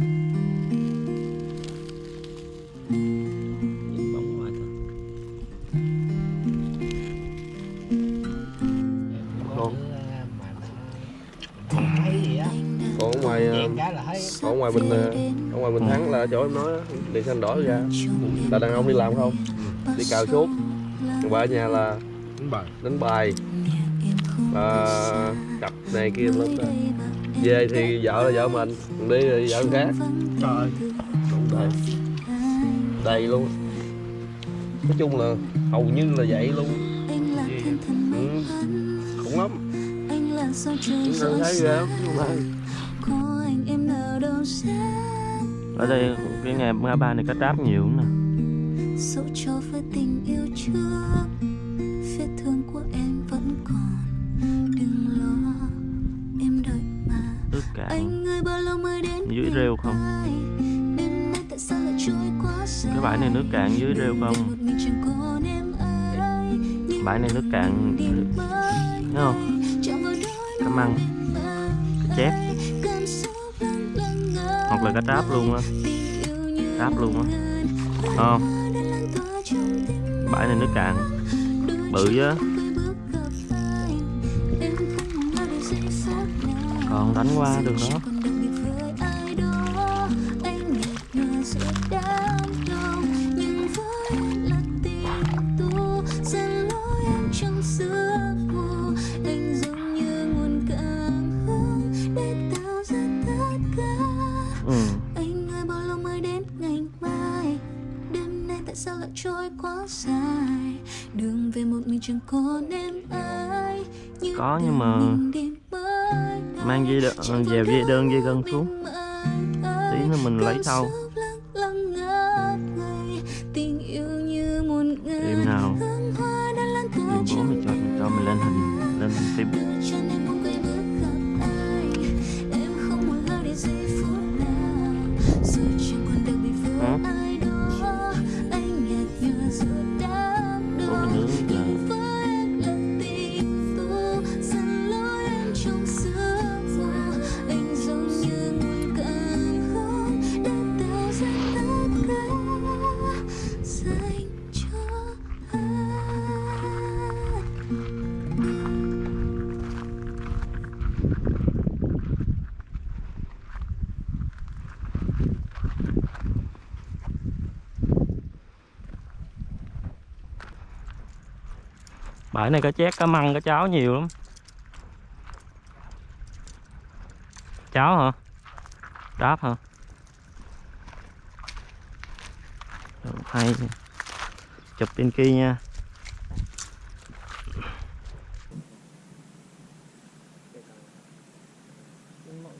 Ngoài ở ngoài ờ, là thấy còn ở ngoài bình ờ, ở ngoài bình thắng là chỗ em nói đèn xanh đỏ ra. Là đàn ông đi làm không? Đi cào suốt. Còn bà ở nhà là đánh bài. đánh bài và cặp này kia lắm đó. về thì vợ là vợ mình còn đi thì vợ khác. Trời. Đủ đầy đầy luôn. Nói chung là hầu như là vậy luôn. Ừ. khủng lắm. Chúng ta thấy ghê lắm ở đây cái ngày ngã ba này cá tráp nhiều lắm nè. Dẫu cho với tình yêu trước vết thương của em vẫn còn cạn anh ơi bao lâu mới đến dưới rêu không? cái bãi này nước cạn dưới rêu không? bãi này nước cạn thấy không? cá măng. cá chép. hoặc là cá tráp luôn á. tráp luôn á. không? bãi này nước cạn. bự á còn đánh qua đường đó đó, ừ. Anh ơi bao lâu mới đến ngày mai? Đêm nay tại sao lại trôi quá dài? Đường về một mình chẳng còn em ai. Như Có, nhưng mà mang dây Chẳng dèo dây đơn dây gân xuống. tí nữa mình lấy sau bãi này cá chét cá măng cá cháo nhiều lắm. Cháo hả? Đáp hả? Được, hay chụp bên kia nha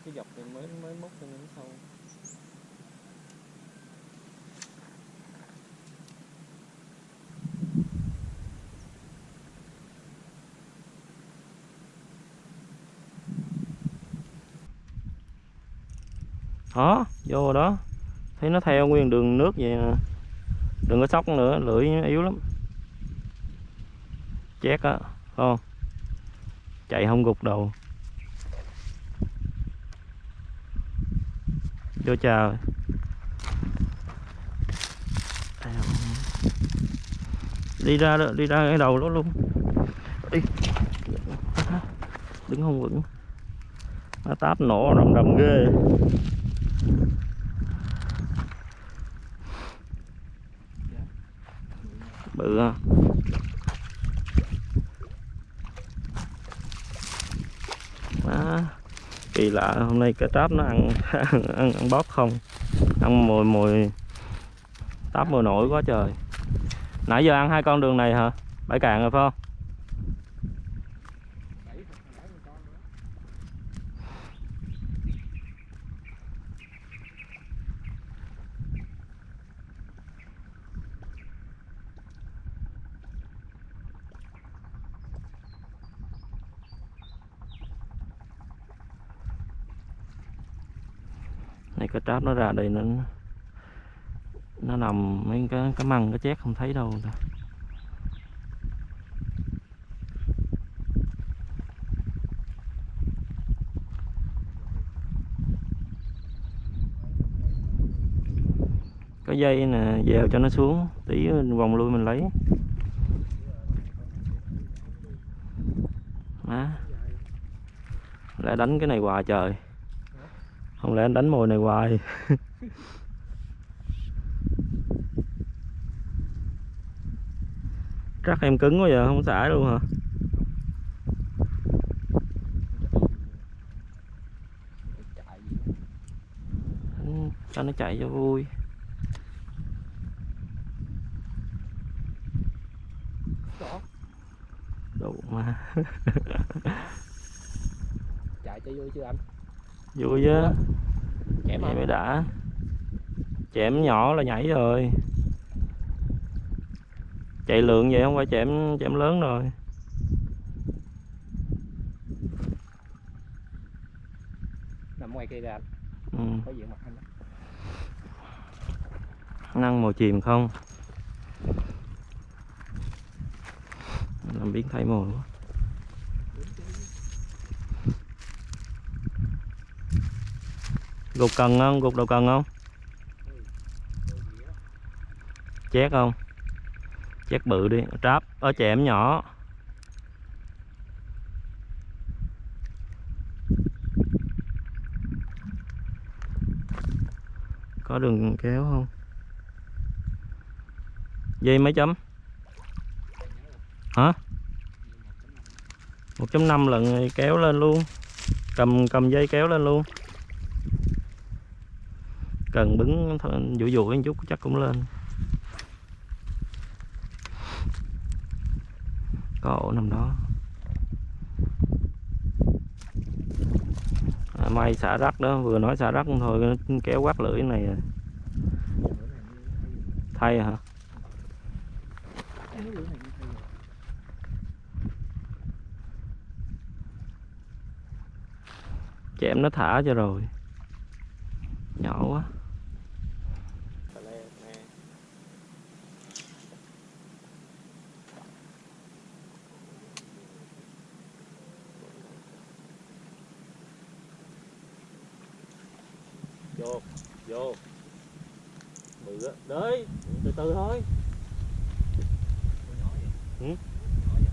Cái dọc này mới mới múc cho nó sâu đó vô đó. Thấy nó theo nguyên đường nước vậy nè đừng có sóc nữa lưỡi yếu lắm. Chét á không? Chạy không gục đầu. Vô chờ. Đi ra đó, đi ra cái đầu đó luôn. Đi. Đứng không vững. Nó táp nổ rầm rầm ghê bự ha. Má kỳ lạ hôm nay cá tráp nó ăn ăn, ăn bóp không? Ăn mồi mồi táp mồi nổi quá trời. Nãy giờ ăn hai con đường này hả? Bãi cạn rồi phải không? Này cá tráp nó ra đây nó nó nằm mấy cái cái măng, cái chét không thấy đâu nè có dây nè, dèo cho nó xuống tí vòng lui mình lấy. Má. Lại đánh cái này hoài trời không lẽ anh đánh mồi này hoài? Chắc em cứng quá giờ không xả luôn hả? Cho nó chạy cho vui? Đủ mà. Chạy cho vui chưa anh? Vui chứ chém vậy mới đã. Chém nhỏ là nhảy rồi. Chạy lượng vậy không phải chém chém lớn rồi. Nằm ngoài kia kìa anh. Ừ. có diện mặt anh năng mồi chìm không? Làm biến thay mồi quá gục cần không? Gục đầu cần không? Chét không? Chét bự đi, tráp. Ở chẻm nhỏ. Có đường kéo không? Dây mấy chấm? Hả? 1.5 lần kéo lên luôn. Cầm cầm dây kéo lên luôn cần bứng th- dụ dụ một chút chắc cũng lên. Có ổ nằm đó. À, may xả rắc đó vừa nói xả rắc thôi nó kéo quát lưỡi này à. thay à hả? Chém nó thả cho rồi. Nhỏ quá. Vô. Bự á đấy từ từ thôi.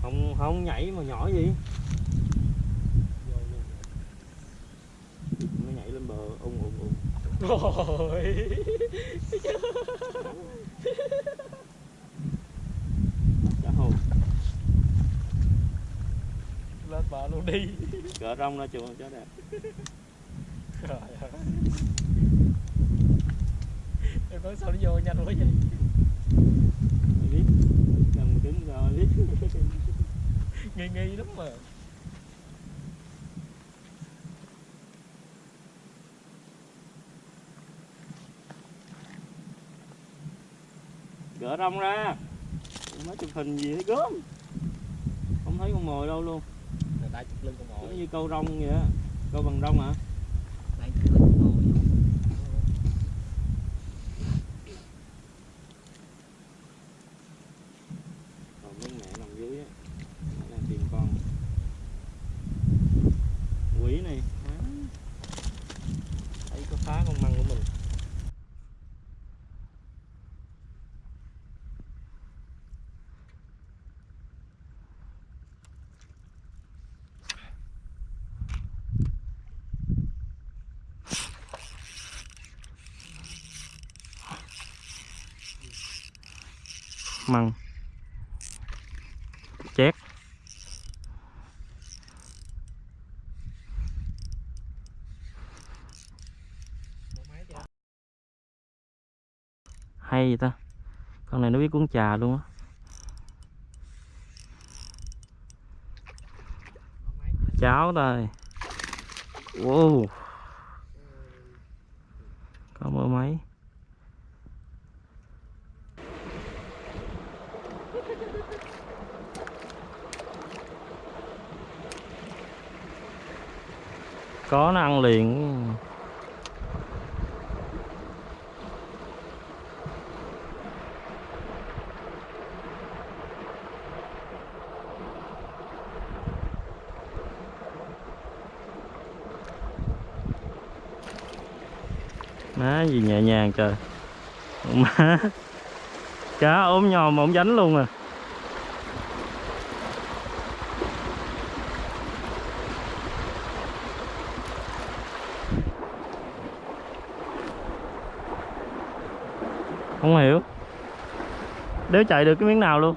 Không không nhảy mà nhỏ gì? Nó nhảy lên bờ ung ung ung. Rồi cá hồn lên bờ luôn đi. Cỡ rong ra chuồng cho đẹp. Trời em nói sao nó vô nhanh quá vậy? Biết cần cứng rồi biết nghi nghi lắm mà. Gỡ rong ra. Nói chụp hình gì thấy gớm. Không thấy con mồi đâu luôn. Người ta chụp lưng con giống mồi như câu rong vậy á. Câu bằng rong hả? này chụp lưng con mồi còn mấy mẹ nằm dưới á nó đang tìm con quỷ này phá thấy có phá con măng của mình măng. Chét. Hay vậy ta? Con này nó biết cuốn trà luôn á. Cháo đây. Wow. Có mơ máy. Có nó ăn liền. Má gì nhẹ nhàng trời. Má, cá ốm nhòm mà ổng dánh luôn à. Không hiểu. Đéo chạy được cái miếng nào luôn.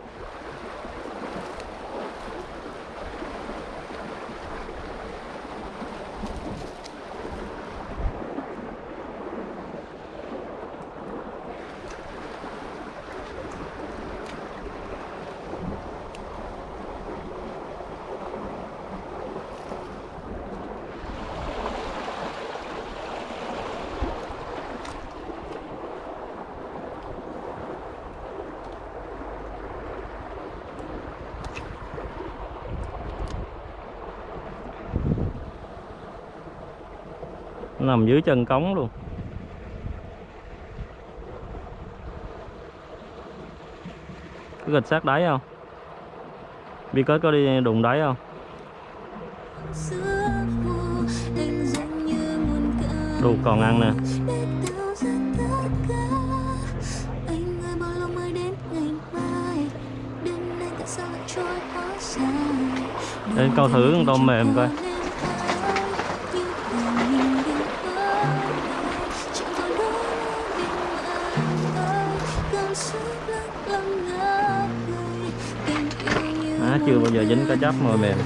Nằm dưới chân cống luôn. Có gạch sát đáy không? Bi kết có đi đụng đáy không? Đủ còn ăn nè. Đến câu thử con tôm mềm coi. À, chưa bao giờ dính cá chép mồi mềm.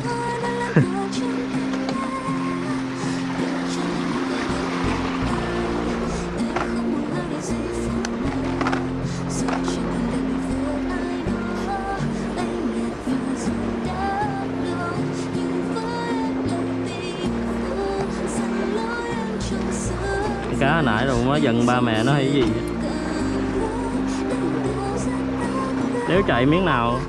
Cái cá nãy rồi nó giận ba mẹ nó hay cái gì nếu chạy miếng nào